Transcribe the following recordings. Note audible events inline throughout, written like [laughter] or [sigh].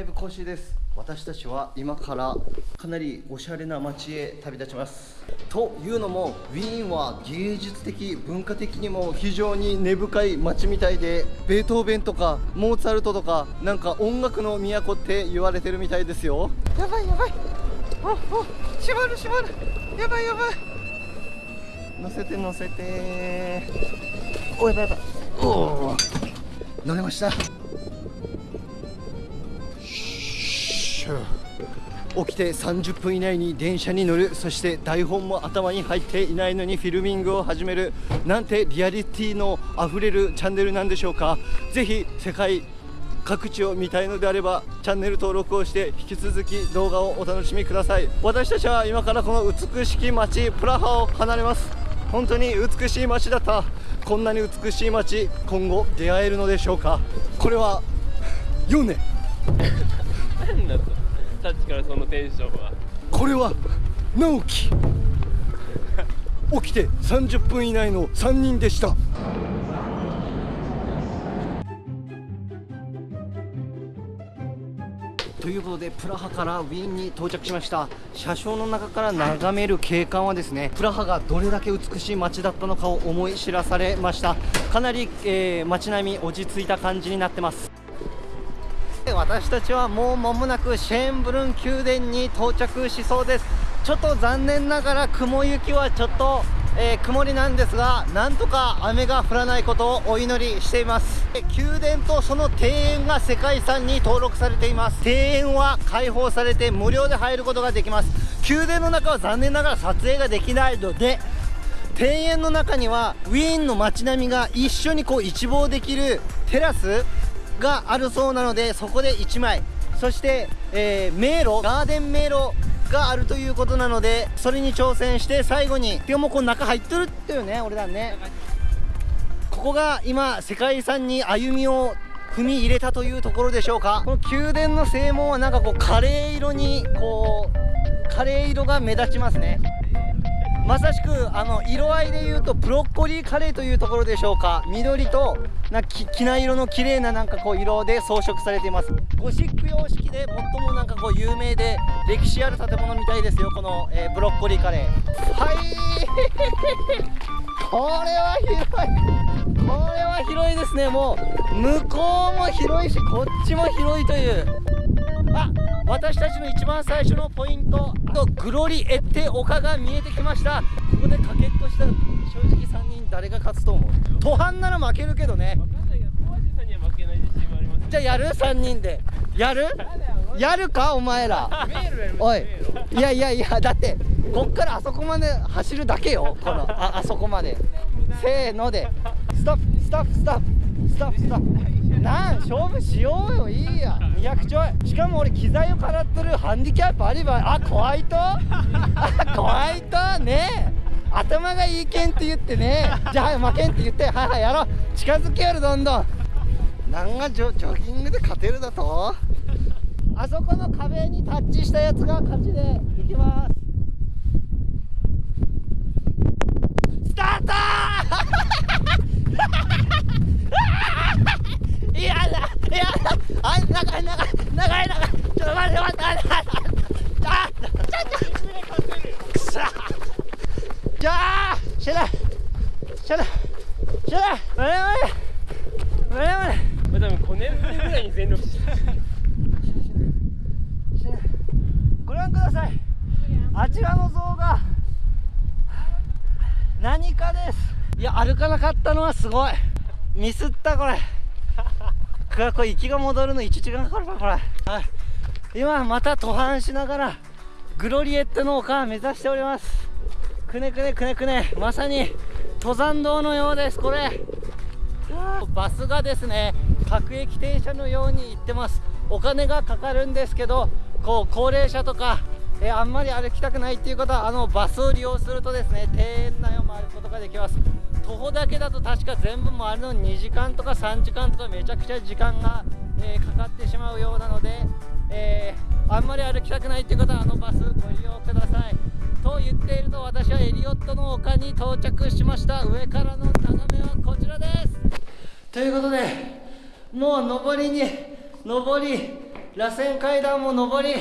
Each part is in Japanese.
イブコーシーです。私たちは今からかなりおしゃれな街へ旅立ちます。というのもウィーンは芸術的文化的にも非常に根深い街みたいでベートーベンとかモーツァルトとかなんか音楽の都って言われてるみたいですよ。やばいやばい。おお閉まる閉まる。やばいやばい。乗せて乗せて。おやばいやばい。おお乗れました起きて30分以内に電車に乗る。そして台本も頭に入っていないのにフィルミングを始める。なんてリアリティのあふれるチャンネルなんでしょうか。ぜひ世界各地を見たいのであればチャンネル登録をして引き続き動画をお楽しみください。私たちは今からこの美しき街プラハを離れます。本当に美しい街だった。こんなに美しい街今後出会えるのでしょうか。これはヨネ何だとさっきからそのテンションは。これは直樹 [laughs] 起きて30分以内の3人でした。ということでプラハからウィーンに到着しました。車掌の中から眺める景観はですねプラハがどれだけ美しい街だったのかを思い知らされました。かなり、えー、街並み落ち着いた感じになってます私たちはもう間もなくシェーンブルン宮殿に到着しそうです。ちょっと残念ながら雲行きはちょっとえー、曇りなんですがなんとか雨が降らないことをお祈りしています。宮殿とその庭園が世界遺産に登録されています。庭園は開放されて無料で入ることができます。宮殿の中は残念ながら撮影ができないので庭園の中にはウィーンの街並みが一緒にこう一望できるテラスがあるそうなのでそこで1枚。そして、えー、迷路ガーデン迷路があるということなのでそれに挑戦して最後にでもこの中入ってるっていうね俺らね。ここが今世界遺産に歩みを踏み入れたというところでしょうか。この宮殿の正門はなんかこうカレー色にこうカレー色が目立ちますね。まさしくあの色合いでいうとブロッコリーカレーというところでしょうか。緑となききな色の綺麗ななんかこう色で装飾されています。ゴシック様式で最もなんかこう有名で歴史ある建物みたいですよこの、えー、ブロッコリーカレー。はい。これは広い。これは広いですね。もう向こうも広いしこっちも広いという。あ私たちの一番最初のポイントグロリエッテ丘が見えてきました。ここでかけっこした正直3人誰が勝つと思う？途半なら負けるけどね。じゃあやる？3人で。やる？やるかお前ら。おい。いやいやいやだってこっからあそこまで走るだけよ。このああそこまで。せーので。ストップストップストップストップストップなん勝負しようよいいや。200ちょいしかも俺機材を払ってるハンディキャップあればあ怖いと？[laughs] あ怖いと？ね頭がいいけんって言ってねじゃあ負けんって言って。はいはいやろう。近づけよるどんどん。なんがジョジョギングで勝てるだと？あそこの壁にタッチしたやつが勝ちでいきますスタートいやだいやだあい長い長い長い長いちょっと待って待って待って待ってあちょっとくそじゃあしゃらしゃらしゃら我々我々多分5年ぶりぐらいに全力して。ご覧ください。あちらの像が何かです。いや歩かなかったのはすごい。ミスったこれ。これ行きが戻るの1時間かかるわこれ、はい、今また途半しながらグロリエットの丘目指しております。くねくねくねくね。まさに登山道のようですこれ。バスがですね各駅停車のように行ってます。お金がかかるんですけどこう高齢者とかえあんまり歩きたくないっていう方はあのバスを利用するとですね庭園内を回ることができます。徒歩だけだと確か全部回るのに2時間とか3時間とかめちゃくちゃ時間が、えー、かかってしまうようなので、えー、あんまり歩きたくないっていう方はあのバスご利用ください。と言っていると私はエリオットの丘に到着しました。上からの眺めはこちらです。ということでもう上りに上り螺旋階段も上り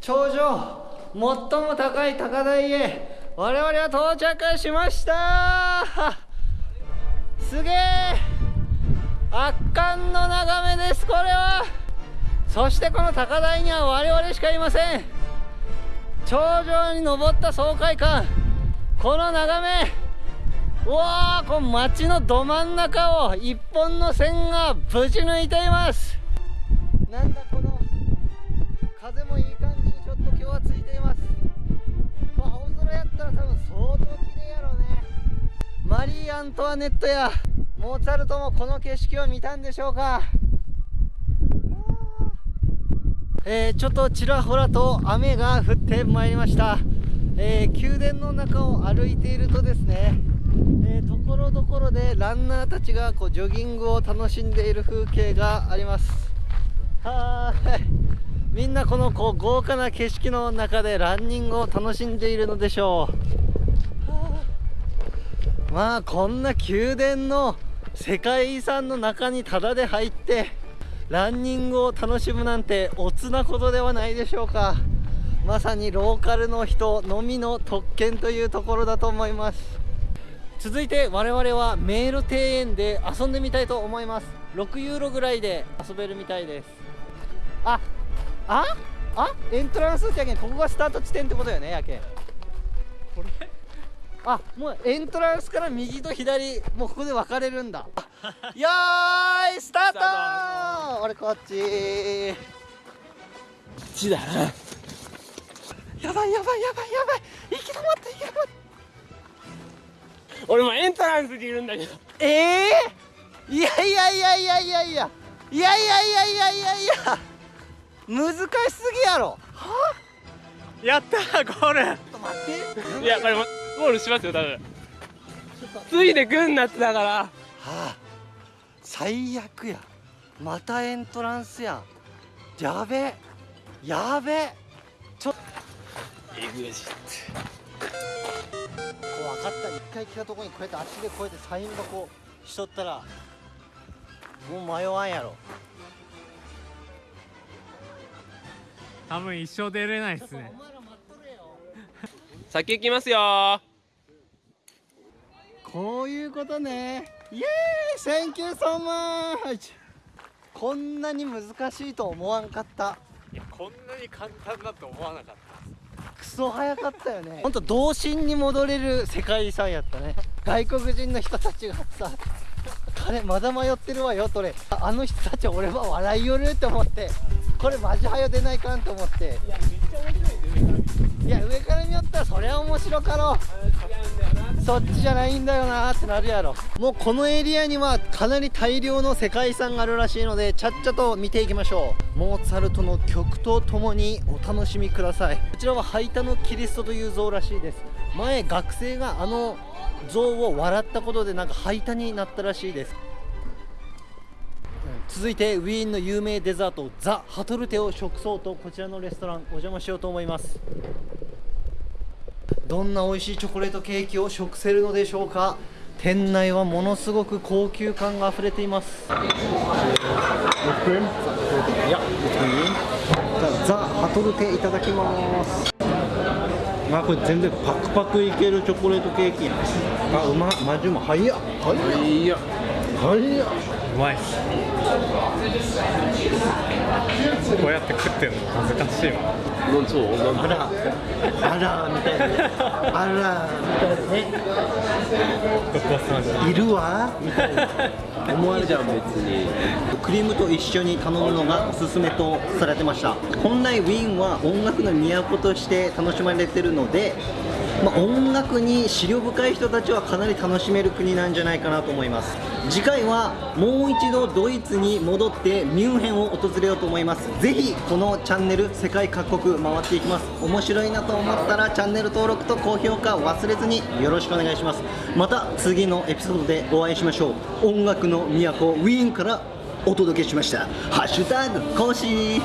頂上最も高い高台へ我々は到着しました。すげえ圧巻の眺めですこれは。そしてこの高台には我々しかいません。頂上に登った爽快感。この眺め。うわーこの街のど真ん中を一本の線がぶち抜いています。なんだこの風もいい感じにちょっと今日はついています。これ青空やったら多分相当綺麗やろうね。マリー・アントワネットやモーツァルトもこの景色を見たんでしょうか。えーちょっとちらほらと雨が降ってまいりました、えー宮殿の中を歩いているとですね、えーところどころでランナーたちがこうジョギングを楽しんでいる風景があります。はーい。みんなこのこう豪華な景色の中でランニングを楽しんでいるのでしょう。まあこんな宮殿の世界遺産の中にタダで入ってランニングを楽しむなんておつなことではないでしょうか。まさにローカルの人のみの特権というところだと思います。続いて我々は迷路庭園で遊んでみたいと思います。6ユーロぐらいで遊べるみたいです。あああエントランスってやけん。ここがスタート地点ってことよねやけん。これ？あもうエントランスから右と左もうここで分かれるんだ [laughs] よーいスタートスタ俺こっち。ちだなやばいやばいやばいやばい。行き止まって行き止まって。俺もエントランスにいるんだけど。ええいやいやいやいやいやいや。いやいやいやいやいや。いやいや難しすぎやろ。は？やったーゴール。ちょっと待って。いやこれもゴールしますよ多分。ついでくんなってだから。はあ最悪や。またエントランスや。んやべえ。やべえ。ちょ。っエグジッと分かった。一回来たとこにこうやってあっちでこうやってサイン箱しとったらもう迷わんやろ。多分一生出れないですね。お前ら待っとれよ先行きますよー。こういうことねイエーイ Thank you so much。こんなに難しいと思わんかった。いやこんなに簡単だと思わなかった。クソ早かったよね。ほんと童心に戻れる世界遺産やったね。外国人の人たちがさ彼まだ迷ってるわよとれ。ああの人たち俺は笑いよるって思って。これマジ早出ないかんと思って。いやめっちゃ面白いですねいや上から見よったらそりゃ面白かろ違うそっちじゃないんだよなってなるやろ。もうこのエリアにはかなり大量の世界遺産があるらしいのでちゃっちゃと見ていきましょう。モーツァルトの曲とともにお楽しみください。こちらはハイタのキリストという像らしいです。前学生があの像を笑ったことでなんかハイタになったらしいです。続いてウィーンの有名デザートザ・ハトルテを食そうとこちらのレストランお邪魔しようと思います。どんな美味しいチョコレートケーキを食せるのでしょうか？店内はものすごく高級感があふれています。いやザ・ハトルテいただきますあこれ全然パクパクいけるチョコレートケーキ。あうまマジうま早っ。早っ。いや早っうまいっす。こうやって食ってるの恥ずかしいわ。なんそうあらあらみたいなあらみたいなねいるわ。みたいな思われちゃう別に。クリームと一緒に頼むのがおすすめとされてました。本来ウィーンは音楽の都として楽しまれてるので、まあ、音楽に資料深い人たちはかなり楽しめる国なんじゃないかなと思います。次回はもう一度ドイツに戻ってミュンヘンを訪れようと思います。ぜひこのチャンネル世界各国回っていきます。面白いなと思ったらチャンネル登録と高評価忘れずによろしくお願いします。また次のエピソードでお会いしましょう。音楽の都ウィーンからお届けしました。ハッシュタグ講師